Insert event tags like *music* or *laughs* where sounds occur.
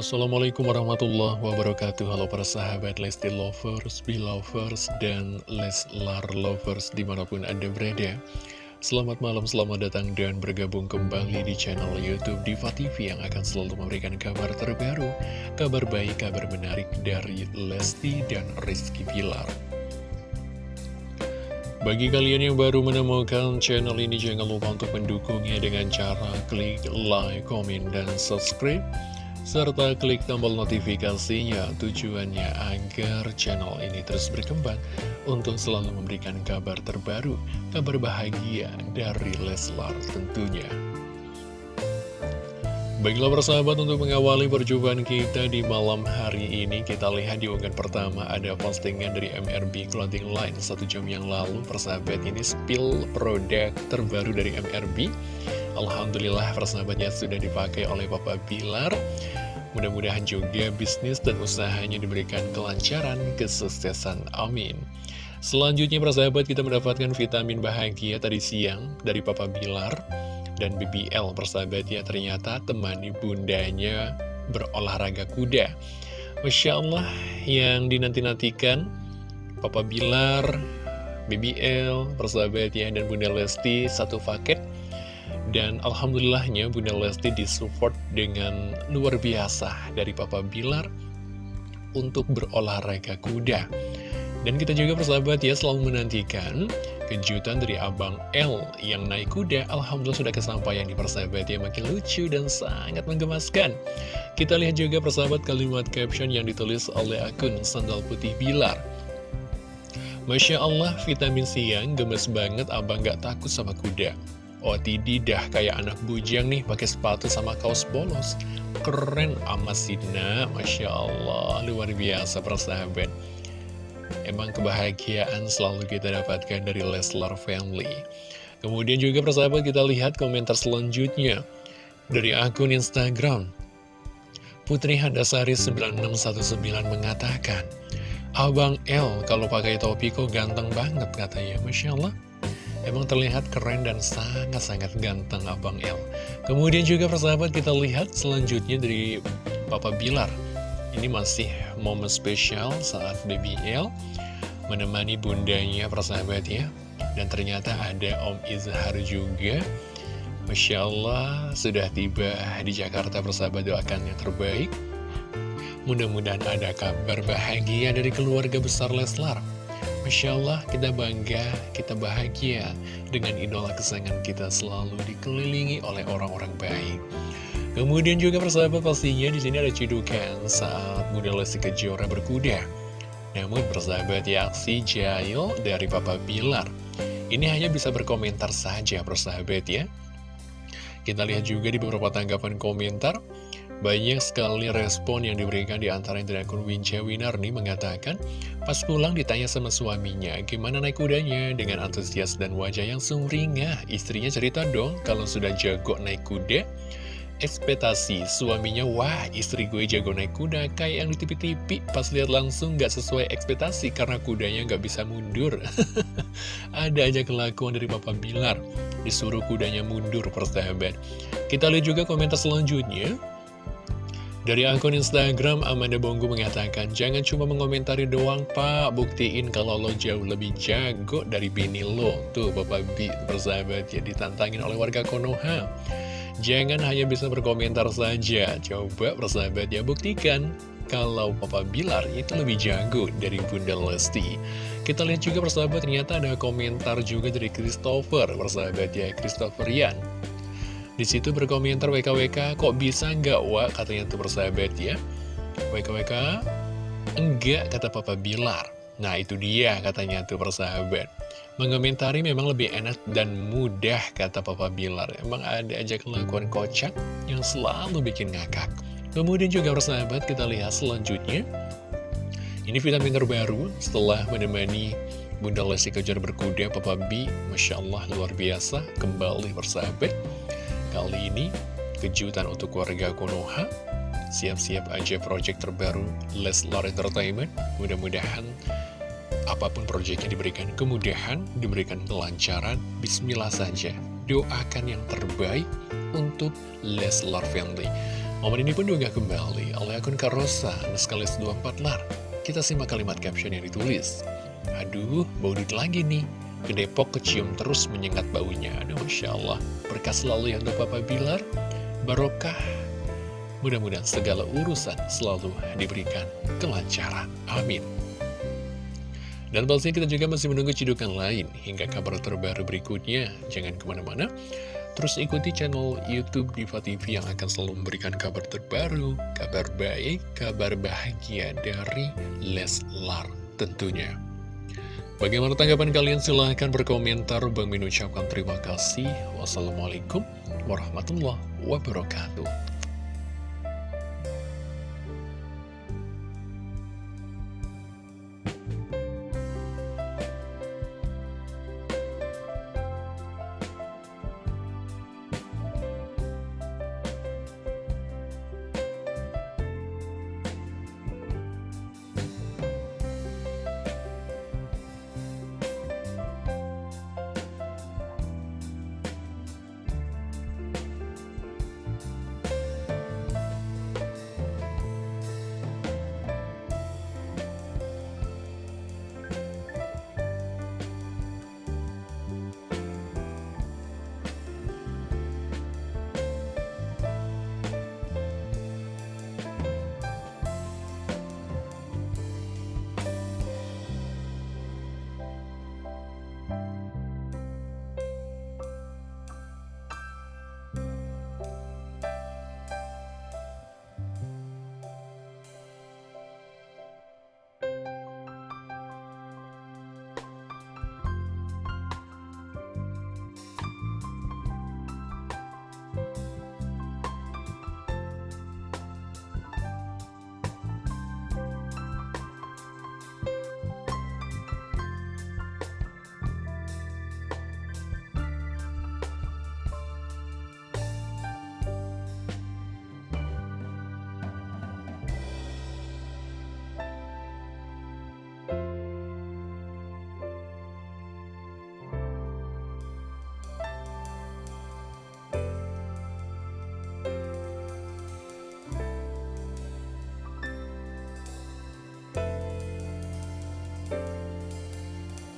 Assalamualaikum warahmatullahi wabarakatuh. Halo para sahabat Lesti Lovers, Belovers, dan Leslar Lovers di mana pun Anda berada. Selamat malam, selamat datang dan bergabung kembali di channel Youtube Diva TV Yang akan selalu memberikan kabar terbaru Kabar baik, kabar menarik dari Lesti dan Rizky Pilar bagi kalian yang baru menemukan channel ini, jangan lupa untuk mendukungnya dengan cara klik like, komen, dan subscribe serta klik tombol notifikasinya tujuannya agar channel ini terus berkembang untuk selalu memberikan kabar terbaru, kabar bahagia dari Leslar tentunya. Baiklah persahabat untuk mengawali perjumpaan kita di malam hari ini Kita lihat di unggahan pertama ada postingan dari MRB Clothing Line. Satu jam yang lalu persahabat ini spill produk terbaru dari MRB Alhamdulillah persahabatnya sudah dipakai oleh Papa Bilar Mudah-mudahan juga bisnis dan usahanya diberikan kelancaran, kesuksesan. Amin. Selanjutnya persahabat kita mendapatkan vitamin bahagia tadi siang dari Papa Bilar dan BBL persahabat ya ternyata temani bundanya berolahraga kuda. Masya Allah yang dinanti-nantikan Papa Bilar, BBL, persahabat ya dan Bunda Lesti satu paket dan Alhamdulillahnya Bunda Lesti disupport dengan luar biasa dari Papa Bilar untuk berolahraga kuda. Dan kita juga persahabat ya selalu menantikan kejutan dari Abang L yang naik kuda. Alhamdulillah sudah kesampaian di persahabat ya makin lucu dan sangat menggemaskan. Kita lihat juga persahabat kalimat caption yang ditulis oleh akun Sandal Putih Bilar. Masya Allah, vitamin siang gemes banget abang gak takut sama kuda. Oh dah kayak anak bujang nih pakai sepatu sama kaos bolos. Keren amat Sidna Masya Allah Luar biasa persahabat. Emang kebahagiaan selalu kita dapatkan dari Leslar Family. Kemudian juga persahabat kita lihat komentar selanjutnya Dari akun Instagram. Putri Handasari 9619 mengatakan Abang L kalau pakai topi kok ganteng banget katanya. Masya Allah Emang terlihat keren dan sangat-sangat ganteng Abang L Kemudian juga persahabat kita lihat selanjutnya dari Papa Bilar. Ini masih momen spesial saat Baby L Menemani bundanya persahabat ya. Dan ternyata ada Om Izhar juga. Masya Allah sudah tiba di Jakarta persahabat doakan yang terbaik. Mudah-mudahan ada kabar bahagia dari keluarga besar Leslar Masya Allah, kita bangga, kita bahagia dengan idola kesayangan kita selalu dikelilingi oleh orang-orang baik. Kemudian juga persahabat pastinya di sini ada cidukan saat Bunda Lesti Kejora berkuda. Namun persahabat ya aksi jahil dari Papa Bilar. Ini hanya bisa berkomentar saja persahabat ya. Kita lihat juga di beberapa tanggapan komentar. Banyak sekali respon yang diberikan di antara dari akun Winca Winarni mengatakan, pas pulang ditanya sama suaminya, gimana naik kudanya dengan antusias dan wajah yang sumringah. Istrinya cerita dong kalau sudah jago naik kuda. Ekspektasi suaminya, wah istri gue jago naik kuda kayak yang di tipi-tipi. Pas lihat langsung gak sesuai ekspektasi karena kudanya gak bisa mundur. *laughs* Ada aja kelakuan dari Papa Bilar, disuruh kudanya mundur persahabat. Kita lihat juga komentar selanjutnya. Dari akun Instagram, Amanda Bonggu mengatakan, Jangan cuma mengomentari doang, Pak. Buktiin kalau lo jauh lebih jago dari bini lo. Tuh, Bapak Bi, bersahabat ya, ditantangin oleh warga Konoha. Jangan hanya bisa berkomentar saja. Coba, bersahabat ya, buktikan kalau Papa Bilar itu lebih jago dari Bunda Lesti. Kita lihat juga persahabat, ternyata ada komentar juga dari Christopher, persahabat ya, Christopher Yan. Di situ berkomentar WKWK, kok bisa nggak wa katanya tuh persahabat ya. WKWK, enggak kata Papa Bilar. Nah itu dia katanya tuh persahabat. Mengomentari memang lebih enak dan mudah kata Papa Bilar. Emang ada aja kelakuan kocak yang selalu bikin ngakak. Kemudian juga persahabat kita lihat selanjutnya. Ini vitamin terbaru setelah menemani Bunda Lesti Kejar berkuda Papa B, Masya Allah luar biasa, kembali bersahabat. Kali ini, kejutan untuk keluarga Konoha. Siap-siap aja project terbaru Leslar Entertainment. Mudah-mudahan apa pun proyeknya diberikan kemudahan, diberikan kelancaran. Bismillah saja. Doakan yang terbaik untuk Leslar Family. Momen ini pun diunggah kembali oleh akun Karosa Naskalis 24 lar. Kita simak kalimat caption yang ditulis. Aduh, bau duit lagi nih. Ke Depok kecium terus menyengat baunya. Aduh, Masya Allah. Berkah selalu yang untuk Papa Bilar. Barokah. Mudah-mudahan segala urusan selalu diberikan kelancaran. Amin. Dan pastinya kita juga masih menunggu cidukan lain hingga kabar terbaru berikutnya. Jangan ke mana-mana. Terus ikuti channel Youtube Diva TV yang akan selalu memberikan kabar terbaru, kabar baik, kabar bahagia dari Leslar tentunya. Bagaimana tanggapan kalian? Silahkan berkomentar. Bang Min ucapkan terima kasih. Wassalamualaikum warahmatullahi wabarakatuh.